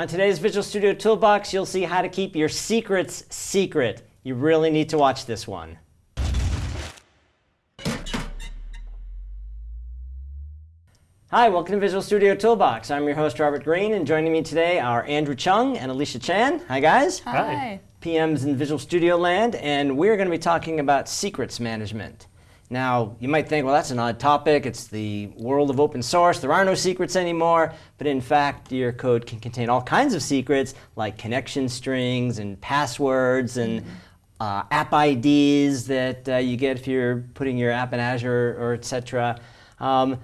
On today's Visual Studio Toolbox, you'll see how to keep your secrets secret. You really need to watch this one. Hi, welcome to Visual Studio Toolbox. I'm your host, Robert Green, and joining me today are Andrew Chung and Alicia Chan. Hi, guys. Hi. PMs in Visual Studio land, and we're going to be talking about secrets management. Now, you might think, well, that's an odd topic. It's the world of open source. There are no secrets anymore. But in fact, your code can contain all kinds of secrets, like connection strings and passwords and uh, app IDs that uh, you get if you're putting your app in Azure or et cetera. Um,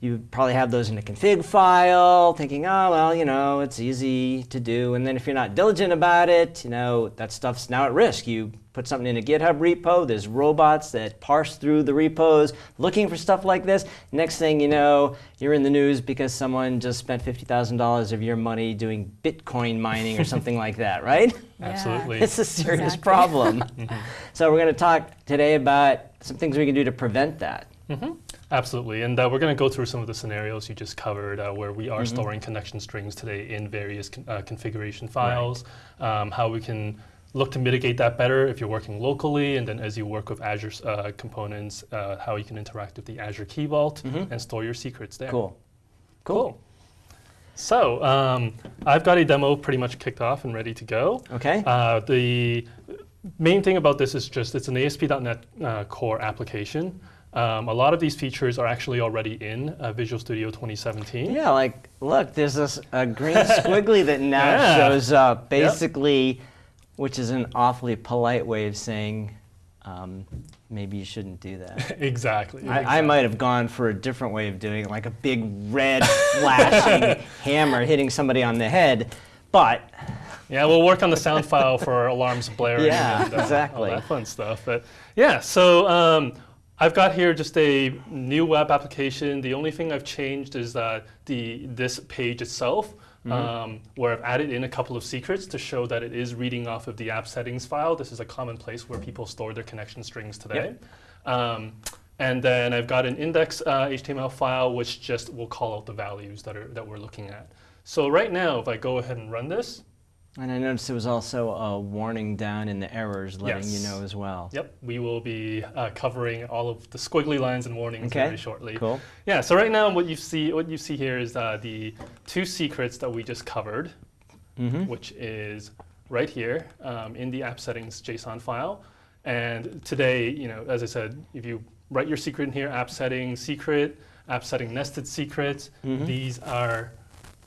you probably have those in a config file, thinking, oh, well, you know, it's easy to do. And then if you're not diligent about it, you know, that stuff's now at risk. You put something in a GitHub repo, there's robots that parse through the repos looking for stuff like this. Next thing you know, you're in the news because someone just spent $50,000 of your money doing Bitcoin mining or something like that, right? Yeah. Absolutely. It's a serious Exactly. problem. Mm-hmm. so we're going to talk today about some things we can do to prevent that. Mm-hmm. Absolutely, and uh, we're going to go through some of the scenarios you just covered uh, where we are storing connection strings today in various con uh, configuration files, um, how we can look to mitigate that better if you're working locally, and then as you work with Azure uh, components, uh, how you can interact with the Azure Key Vault and store your secrets there. Cool. Cool. So um, I've got a demo pretty much kicked off and ready to go. Okay. Uh, the main thing about this is just it's an ASP.NET uh, Core application. Um, a lot of these features are actually already in uh, Visual Studio 2017. Yeah, like, look, there's this a green squiggly that now Yeah. shows up, basically, which is an awfully polite way of saying um, maybe you shouldn't do that. exactly. I, I might have gone for a different way of doing it, like a big red flashing hammer hitting somebody on the head, but Yeah, we'll work on the sound file for alarms blaring Yeah, and uh, exactly. all that fun stuff. But yeah, so um, I've got here just a new web application. The only thing I've changed is uh, the this page itself, Mm-hmm. um, where I've added in a couple of secrets to show that it is reading off of the app settings file. This is a common place where people store their connection strings today. Um, and then I've got an index uh, HTML file which just will call out the values that are that we're looking at. So right now, if I go ahead and run this, and I noticed there was also a warning down in the errors letting you know as well. Yep, we will be uh, covering all of the squiggly lines and warnings Okay, very shortly. Cool. Yeah, so right now what you see what you see here is uh, the two secrets that we just covered, Mm-hmm. which is right here um, in the app settings JSON file. And today, you know, as I said, if you write your secret in here, app setting secret, app setting nested secrets, Mhm. these are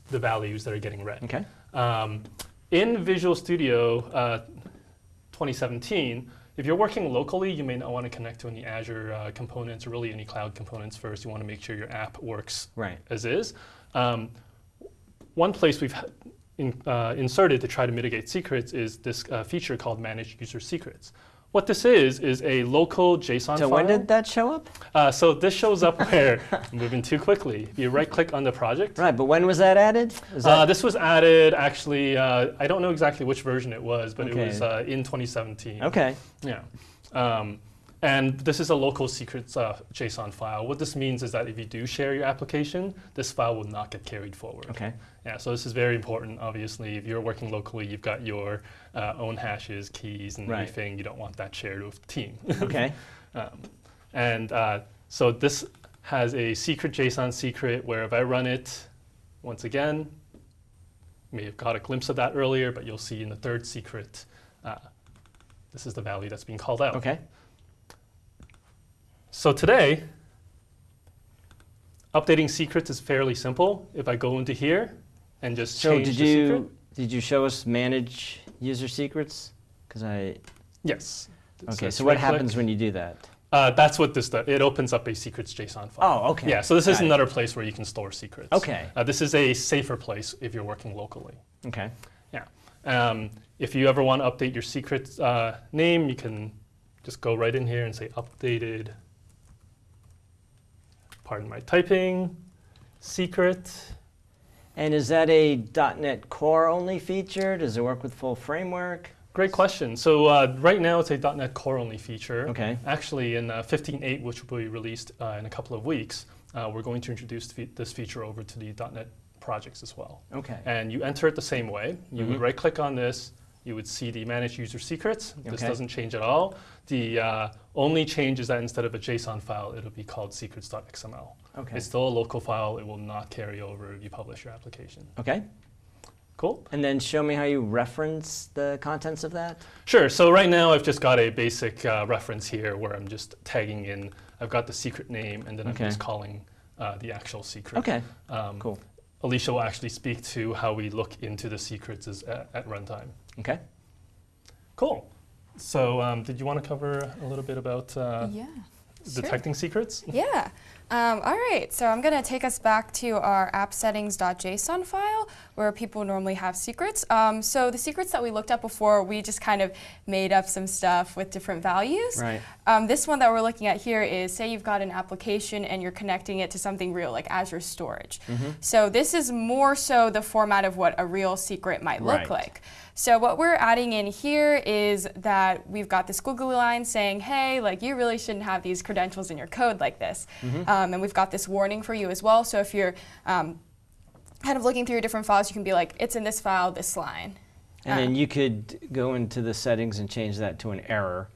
the values that are getting read. Okay. Um, in Visual Studio uh, 2017, if you're working locally, you may not want to connect to any Azure uh, components or really any cloud components first. You want to make sure your app works Right. as is. Um, one place we've in, uh, inserted to try to mitigate secrets is this uh, feature called Manage User Secrets. What this is, is a local JSON So file. when did that show up? uh, so this shows up where, moving too quickly, if you right click on the project, Right, but when was that added? Was uh, this was added actually, uh, I don't know exactly which version it was, but Okay. it was uh, in 2017. okay? Yeah. Um, and this is a local secrets uh, JSON file. What this means is that if you do share your application, this file will not get carried forward. Okay. Yeah, so this is very important. Obviously, if you're working locally, you've got your uh, own hashes, keys, and Right. everything. You don't want that shared with the team. Okay. Um, and uh, so this has a secret JSON secret where if I run it, once again, you may have got a glimpse of that earlier, but you'll see in the third secret, uh, this is the value that's being called out. Okay. So today, updating secrets is fairly simple. If I go into here and just So change did the you secret. did you show us manage user secrets? Because I Yes. okay. it's So what happens when you do that? Uh, that's what this does. It opens up a secrets JSON file. Oh, okay. Yeah, so this is Got it. another place where you can store secrets. Okay. Uh, this is a safer place if you're working locally. Okay. Yeah. Um, if you ever want to update your secret uh, name, you can just go right in here and say updated, pardon my typing, secret. And is that a .NET Core only feature? Does it work with full framework? Great question. So uh, right now it's a .NET Core only feature. Okay. Actually, in uh, 15.8, which will be released uh, in a couple of weeks, uh, we're going to introduce fe this feature over to the .NET projects as well. Okay. And you enter it the same way. You would Mhm. right click on this, you would see the manage user secrets. This Okay. doesn't change at all. The uh, only change is that instead of a JSON file, it'll be called secrets.xml. Okay. It's still a local file. It will not carry over if you publish your application. Okay. Cool. And then show me how you reference the contents of that. Sure. So right now I've just got a basic uh, reference here where I'm just tagging in. I've got the secret name and then Okay. I'm just calling uh, the actual secret. Okay. Um, Cool. Alicia will actually speak to how we look into the secrets at, at runtime. Okay. Cool. So um, did you want to cover a little bit about uh, yeah. sure. detecting secrets? Yeah. Um, all right. So I'm going to take us back to our app settings.json file where people normally have secrets. Um, so the secrets that we looked at before, we just kind of made up some stuff with different values. Right. Um, this one that we're looking at here is say you've got an application and you're connecting it to something real like Azure Storage. Mm-hmm. So this is more so the format of what a real secret might look Right. like. So what we're adding in here is that we've got this squiggly line saying, hey, like you really shouldn't have these credentials in your code like this. Mm-hmm. Um, and we've got this warning for you as well. So if you're um, kind of looking through your different files, you can be like, it's in this file, this line. And Uh, then you could go into the settings and change that to an error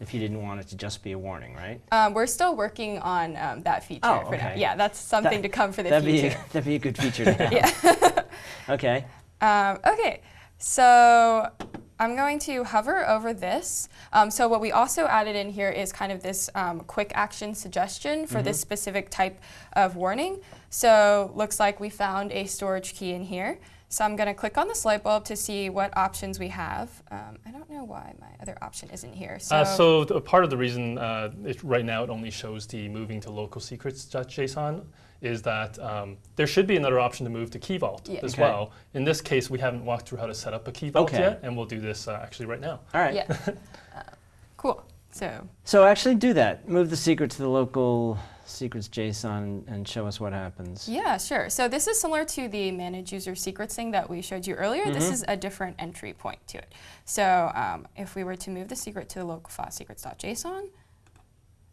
if you didn't want it to just be a warning, right? Um, we're still working on um, that feature Oh, for now. Yeah, that's something That- to come for the that'd future. Be, that'd be a good feature to have. yeah. Okay. Um, okay, so I'm going to hover over this. Um, so what we also added in here is kind of this um, quick action suggestion for this specific type of warning. So looks like we found a storage key in here. So I'm going to click on this light bulb to see what options we have. Um, I don't know why my other option isn't here. So, Uh, so th- part of the reason uh, it, right now it only shows the moving to local secrets.json is that um, there should be another option to move to Key Vault Yeah. as Okay. well. In this case, we haven't walked through how to set up a Key Vault Okay. yet, and we'll do this uh, actually right now. All right. yeah. Uh, cool. So So actually do that. Move the secret to the local secrets JSON and show us what happens. Yeah, sure. So this is similar to the manage user secrets thing that we showed you earlier. This Mhm. is a different entry point to it. So um, if we were to move the secret to the local file secrets.json,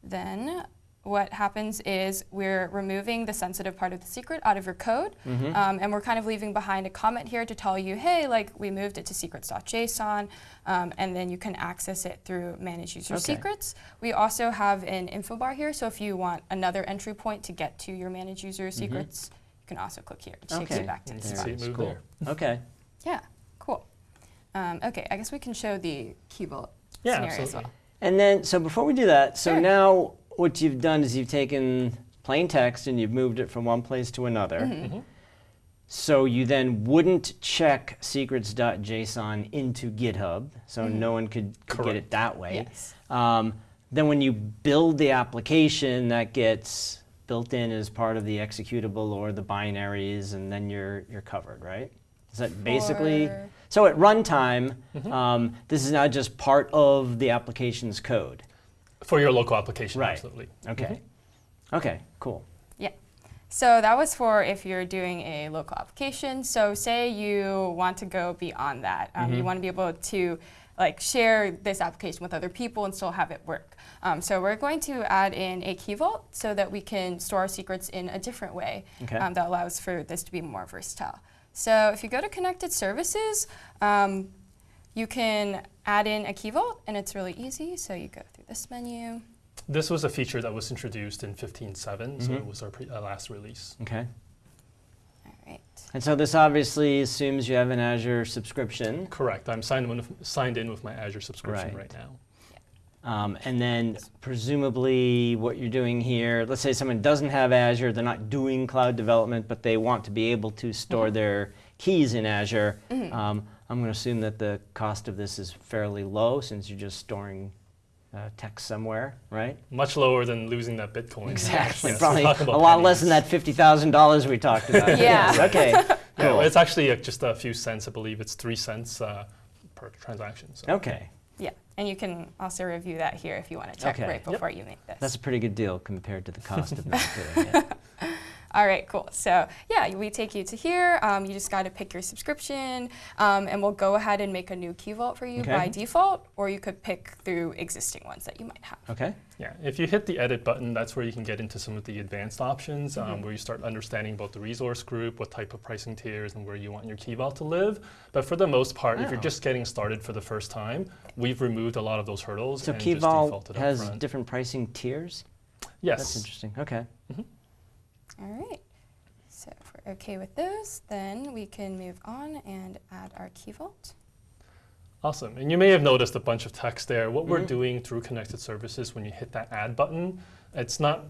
then what happens is we're removing the sensitive part of the secret out of your code, Mhm. um, and we're kind of leaving behind a comment here to tell you, hey, like we moved it to secrets.json, um, and then you can access it through manage user Okay. secrets. We also have an info bar here, so if you want another entry point to get to your manage user secrets, you can also click here. It takes Mm-hmm. You back to the can spot. see it That's move cool. there. Okay. Yeah, cool. Um, okay, I guess we can show the key vault Yeah, scenario as absolutely. well. And then, so before we do that, so Sure. now what you've done is you've taken plain text and you've moved it from one place to another. Mm-hmm. Mhm. So you then wouldn't check secrets.json into GitHub, so no one could, could get it that way. Yes. Um, then when you build the application, that gets built in as part of the executable or the binaries, and then you're you're covered, right? Is that basically? For- So at runtime, Mm-hmm. um, this is not just part of the application's code. For your local application, Right. absolutely. Okay. Okay. Cool. Yeah. So that was for if you're doing a local application. So say you want to go beyond that. Um, You want to be able to like share this application with other people and still have it work. Um, so we're going to add in a key vault so that we can store our secrets in a different way Okay. um, that allows for this to be more versatile. So if you go to connected services, um, you can add in a key vault and it's really easy. So you go through this menu. This was a feature that was introduced in 15.7, so Mhm. it was our pre- uh, last release. Okay. All right. And so this obviously assumes you have an Azure subscription. Correct. I'm signed in with, signed in with my Azure subscription Right. right, now. Um, and then presumably what you're doing here, let's say someone doesn't have Azure, they're not doing cloud development, but they want to be able to store their keys in Azure. Um, I'm going to assume that the cost of this is fairly low since you're just storing uh, text somewhere, right? Much lower than losing that Bitcoin. Exactly. Yes, Probably a talking about lot less than that $50,000 we talked about. Yeah. Yes, Okay. Yeah, Cool. it's actually uh, just a few cents. I believe it's three cents uh, per transaction. So. Okay. Yeah, and you can also review that here if you want to check Okay. right Yep. before you make this. That's a pretty good deal compared to the cost of not doing it. All right, cool. So yeah, we take you to here. Um, you just got to pick your subscription, um, and we'll go ahead and make a new Key Vault for you Okay. by default, or you could pick through existing ones that you might have. Okay. Yeah, if you hit the edit button, that's where you can get into some of the advanced options, Mm-hmm. um, where you start understanding about the resource group, what type of pricing tiers, and where you want your key vault to live. But for the most part, if you're just getting started for the first time, we've removed a lot of those hurdles So and Key just Vault defaulted has different pricing tiers. yes. That's interesting. Okay. All right. So if we're okay with those, then we can move on and add our Key Vault. Awesome. And you may have noticed a bunch of text there. What we're Mhm. doing through connected services when you hit that add button, it's not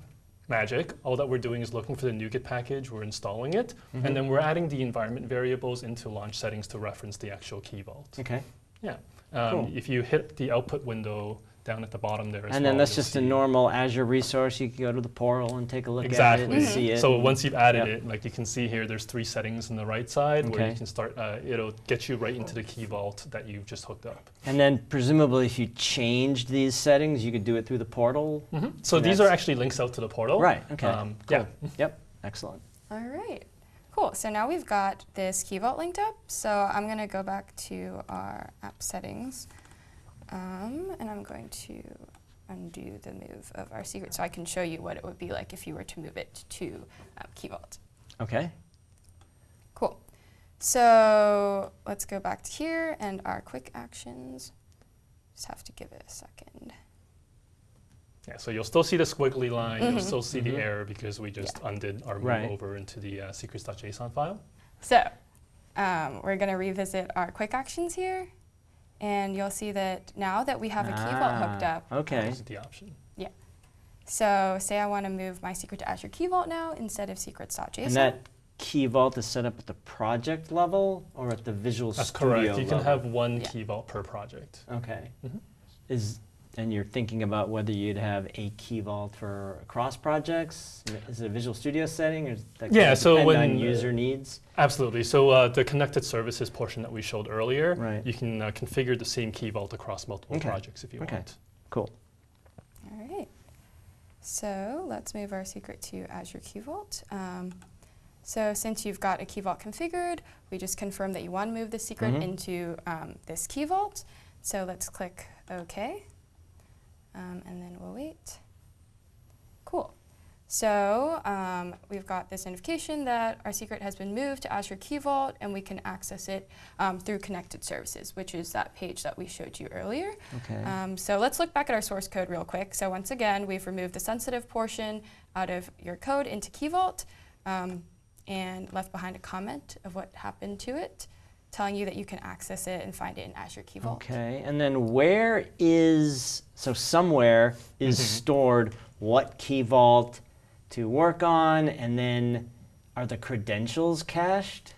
magic. All that we're doing is looking for the NuGet package, we're installing it, Mhm. and then we're adding the environment variables into launch settings to reference the actual key vault. Okay. Yeah. Um, Cool. If you hit the output window down at the bottom there as And then well, that's you'll just a normal Azure resource. You can go to the portal and take a look at it Exactly. and see it. So once you've added Yep. it, like you can see here, there's three settings on the right side where you can start. Uh, it'll get you right into the key vault that you've just hooked up. And then presumably, if you changed these settings, you could do it through the portal. So And these are actually links out to the portal. Right. Okay. Um, cool. Yeah. Yep. Excellent. All right. Cool. So now we've got this Key Vault linked up. So I'm going to go back to our app settings. Um, and I'm going to undo the move of our secret so I can show you what it would be like if you were to move it to um, Key Vault. Okay. Cool. So let's go back to here and our quick actions. Just have to give it a second. Yeah, so you'll still see the squiggly line, you'll Mhm. still see Mhm. the error because we just undid our move Right. over into the uh, secrets.json file. So um, we're going to revisit our quick actions here. And you'll see that now that we have a Key Vault hooked Ah, up, Okay. This is the option. Yeah. So say I want to move my secret to Azure Key Vault now instead of secrets.json. And that key vault is set up at the project level or at the Visual That's Studio correct. You can have one Yeah. key vault per project. Okay. Mhm. Is and you're thinking about whether you'd have a key vault for across projects? Is it a Visual Studio setting, or is that Yeah, gonna so depend when, on user needs? Absolutely. So uh, the connected services portion that we showed earlier, Right. you can uh, configure the same key vault across multiple Okay. projects if you Okay. want. Cool. All right. So let's move our secret to Azure Key Vault. Um, so since you've got a Key Vault configured, we just confirm that you want to move the secret Mhm. into um, this Key Vault. So let's click OK. Um, and then we'll wait. Cool. So um, we've got this notification that our secret has been moved to Azure Key Vault, and we can access it um, through connected services, which is that page that we showed you earlier. Okay. Um, so let's look back at our source code real quick. So once again, we've removed the sensitive portion out of your code into Key Vault um, and left behind a comment of what happened to it, telling you that you can access it and find it in Azure Key Vault. Okay, and then where is, so somewhere is Mhm. stored what key vault to work on, and then are the credentials cached?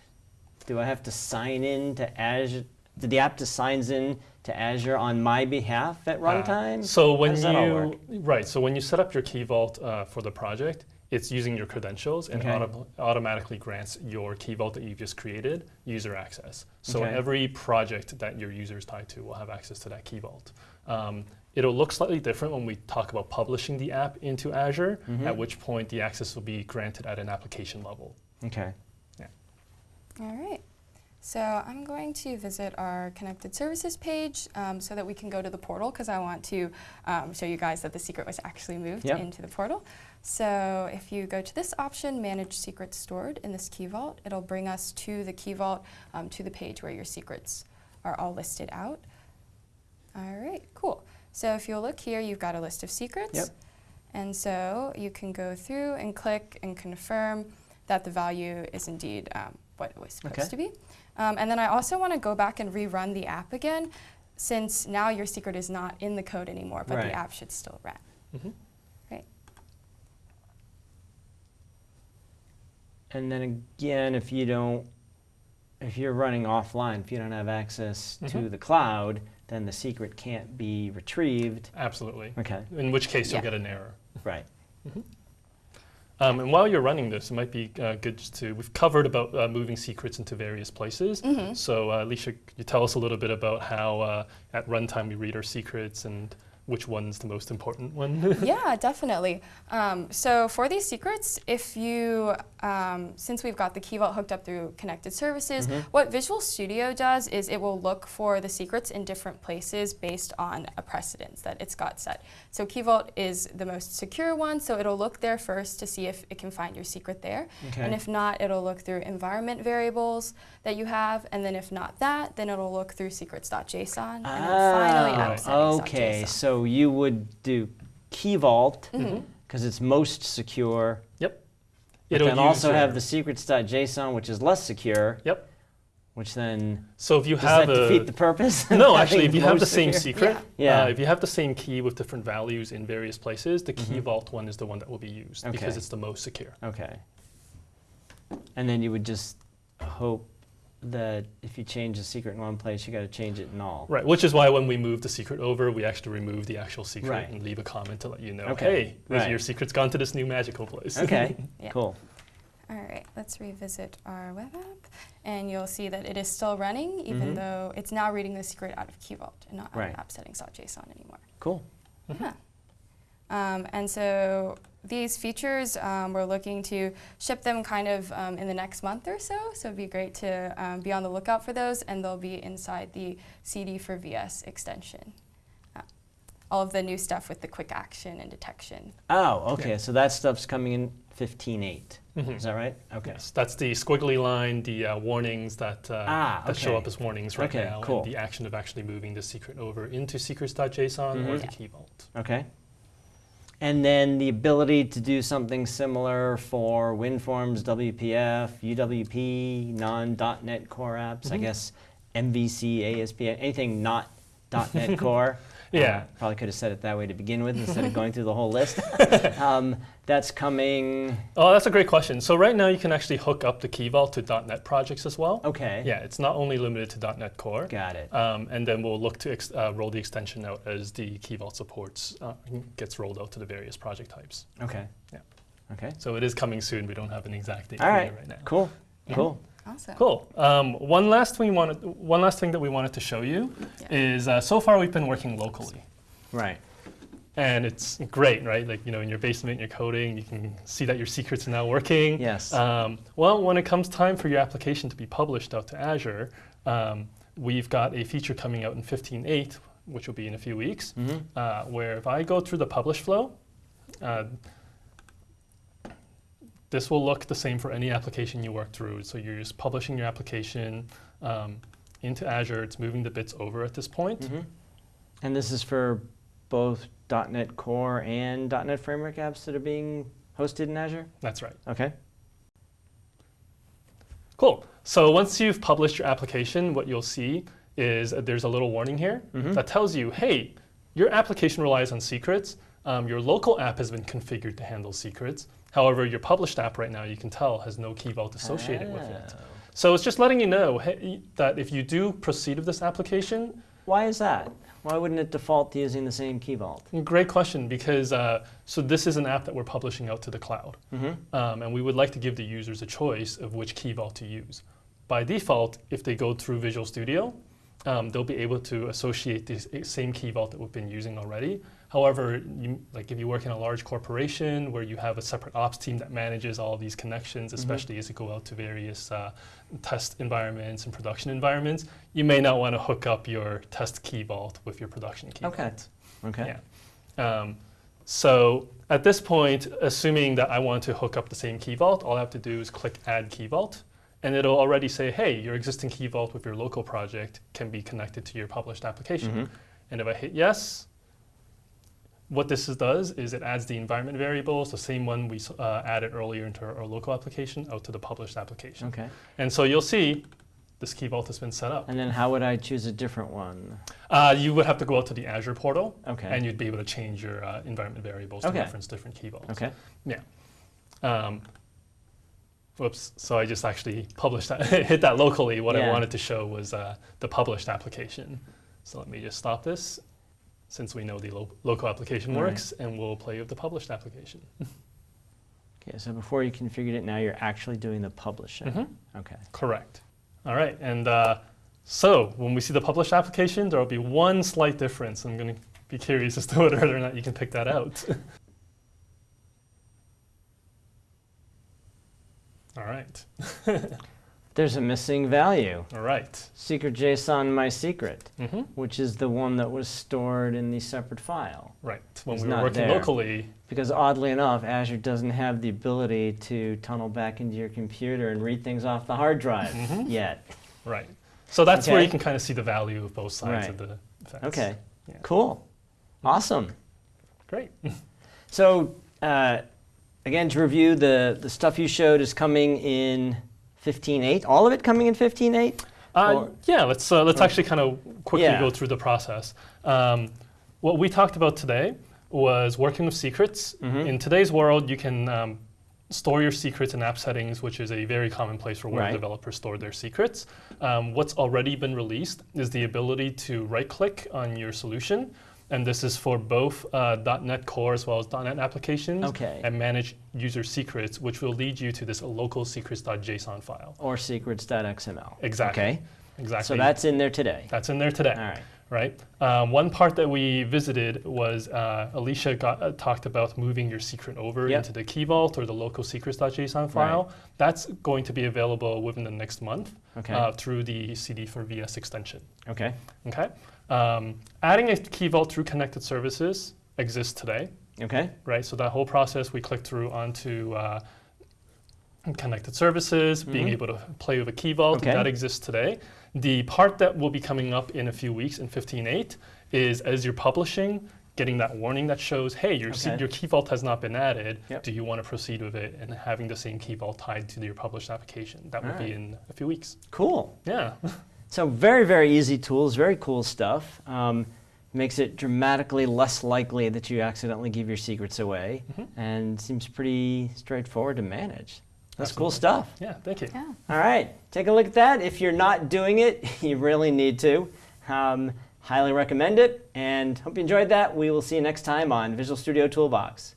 Do I have to sign in to Azure? Did the app just signs in to Azure on my behalf at Uh, runtime? so when does you all work? right, so when you set up your key vault uh, for the project, it's using your credentials and Okay. auto- automatically grants your key vault that you've just created user access. So Okay. every project that your user is tied to will have access to that key vault. Um, it'll look slightly different when we talk about publishing the app into Azure, Mhm. at which point the access will be granted at an application level. Okay. Yeah. All right. So I'm going to visit our connected services page um, so that we can go to the portal because I want to um, show you guys that the secret was actually moved Yep. into the portal. So if you go to this option, Manage Secrets Stored in this Key Vault, it'll bring us to the Key Vault, um, to the page where your secrets are all listed out. All right, cool. So if you'll look here, you've got a list of secrets. Yep. And so you can go through and click and confirm that the value is indeed um, what it was supposed Okay. to be. Um, and then I also want to go back and rerun the app again, since now your secret is not in the code anymore, but Right. the app should still run. Mhm. Right. And then again, if you don't, if you're running offline, if you don't have access to Mhm. the cloud, then the secret can't be retrieved. Absolutely. Okay. In which case Yeah. you'll get an error. Right. Um, and while you're running this, it might be uh, good just to, we've covered about uh, moving secrets into various places. So uh, Alicia, could you tell us a little bit about how uh, at runtime we read our secrets and which one's the most important one. yeah, definitely. Um, so for these secrets, if you, um, since we've got the Key Vault hooked up through connected services, what Visual Studio does is it will look for the secrets in different places based on a precedence that it's got set. So Key Vault is the most secure one, so it'll look there first to see if it can find your secret there. Okay. And if not, it'll look through environment variables that you have, and then if not that, then it'll look through secrets.json, and then finally Ah, okay, so you would do Key Vault Mm-hmm. because it's most secure. yep. But It'll then also use have the secrets.json, which is less secure, Yep. which then So if you does have that a defeat the purpose? no, actually, if you have most the same secure? secret, Yeah. uh, if you have the same key with different values in various places, the key vault one is the one that will be used because Mm-hmm. It's the most secure. Okay. And then you would just hope that if you change the secret in one place, you got to change it in all. Right, which is why when we move the secret over, we actually remove the actual secret Right. and leave a comment to let you know, Okay, hey, right. your secret's gone to this new magical place. Okay, Yeah. cool. All right, let's revisit our web app, and you'll see that it is still running, even Mhm. though it's now reading the secret out of Key Vault and not out Right. of app settings.json anymore. Cool. Yeah. Um, and so these features, um, we're looking to ship them kind of um, in the next month or so. So it'd be great to um, be on the lookout for those, and they'll be inside the CD for VS extension. Uh, all of the new stuff with the quick action and detection. Oh, okay. So that stuff's coming in 15.8. Mhm. Is that right? Okay. Yes, that's the squiggly line, the uh, warnings that, uh, Ah, that show up as warnings right Okay, now, cool. and the action of actually moving the secret over into secrets.json or Mhm. the Yeah. key vault. Okay. And then the ability to do something similar for WinForms, WPF, UWP, non.NET Core apps, I Mhm. guess MVC, ASP, anything not .NET Core. Yeah. Uh, probably could have said it that way to begin with instead of going through the whole list. um, that's coming. Oh, that's a great question. So right now you can actually hook up the key vault to .NET projects as well. Okay. Yeah, it's not only limited to .NET Core. Got it. Um, and then we'll look to ex- uh, roll the extension out as the Key Vault supports uh, gets rolled out to the various project types. Okay. Yeah. Okay. So it is coming soon. We don't have an exact date right. right now. Cool. Yeah. Cool. Awesome. Cool. Um, one last thing we wanted, one last thing that we wanted to show you Yeah. is uh, so far we've been working locally, Right. and it's great, right? Like you know, in your basement, you're coding, you can see that your secrets are now working. Yes. Um, well, when it comes time for your application to be published out to Azure, um, we've got a feature coming out in 15.8, which will be in a few weeks, hmm uh, where if I go through the publish flow, uh, this will look the same for any application you work through. So you're just publishing your application um, into Azure. It's moving the bits over at this point. hmm And this is for both .NET Core and .NET Framework apps that are being hosted in Azure. That's right. Okay. Cool. So once you've published your application, what you'll see is uh, there's a little warning here Mhm. that tells you, hey, your application relies on secrets. Um, your local app has been configured to handle secrets. However, your published app right now, you can tell, has no key vault associated with it. Oh. So it's just letting you know hey, that if you do proceed with this application, Why is that? Why wouldn't it default to using the same key vault? great question because uh, so this is an app that we're publishing out to the cloud, Mm-hmm. um, and we would like to give the users a choice of which key vault to use. By default, if they go through Visual Studio, um, they'll be able to associate the same key vault that we've been using already. However, you, like if you work in a large corporation where you have a separate ops team that manages all these connections, especially as you go out to various uh, test environments and production environments, you may not want to hook up your test key vault with your production key Okay. vault. Okay. Yeah. Um, so at this point, assuming that I want to hook up the same key vault, all I have to do is click Add Key Vault, and it'll already say, hey, your existing key vault with your local project can be connected to your published application. Mhm. And if I hit yes, what this is- does is it adds the environment variables, the same one we uh, added earlier into our, our local application, out to the published application. Okay. And so you'll see this key vault has been set up. And then how would I choose a different one? Uh, you would have to go out to the Azure portal, Okay. and you'd be able to change your uh, environment variables Okay. to reference different key vaults. okay. Um, whoops, so I just actually published that, hit that locally. What I wanted to show was uh, the published application. So let me just stop this since we know the lo- local application right. works, and we'll play with the published application. Okay. So before you configured it, now you're actually doing the publishing. Mhm. Okay. Correct. All right, and uh, so when we see the published application, there will be one slight difference. I'm going to be curious as to whether or not you can pick that out. All right. There's a missing value. All right. Secret JSON my secret, hmm which is the one that was stored in the separate file. Right. When It's we were working there. locally, Because oddly enough, Azure doesn't have the ability to tunnel back into your computer and read things off the hard drive Mhm. yet. right. So that's where you can kind of see the value of both sides of the fence. Okay, Yeah. cool, awesome. Great. So uh, again, to review, the, the stuff you showed is coming in 15.8. All of it coming in 15.8? Uh, yeah, let's uh, let's actually kind of quickly Yeah. go through the process. Um, what we talked about today was working with secrets. Mhm. In today's world, you can um, store your secrets in app settings, which is a very common place for where Right. developers store their secrets. Um, what's already been released is the ability to right-click on your solution, and this is for both uh, .NET Core as well as .NET applications, Okay. and manage user secrets, which will lead you to this local secrets.json file. Or secrets.xml? Exactly. Okay, Exactly. so that's in there today. That's in there today, All right. Right? Um, one part that we visited was uh, Alicia got, uh, talked about moving your secret over Yep. into the Key Vault or the local secrets.json file. That's going to be available within the next month Okay. uh, through the CD for VS extension. Okay. Okay. Um, adding a Key Vault through connected services exists today, Okay. right? So that whole process we click through onto uh, connected services, being Mhm. able to play with a key vault, Okay. that exists today. The part that will be coming up in a few weeks in 15.8 is as you're publishing, getting that warning that shows, hey, your, Okay. your key vault has not been added. Yep. Do you want to proceed with it and having the same key vault tied to your published application? That will be in a few weeks. Cool. Yeah. So very, very easy tools, very cool stuff. Um, makes it dramatically less likely that you accidentally give your secrets away, Mhm. and seems pretty straightforward to manage. That's cool stuff. Yeah, thank you. Yeah. All right, take a look at that. If you're not doing it, you really need to. Um, highly recommend it, and hope you enjoyed that. We will see you next time on Visual Studio Toolbox.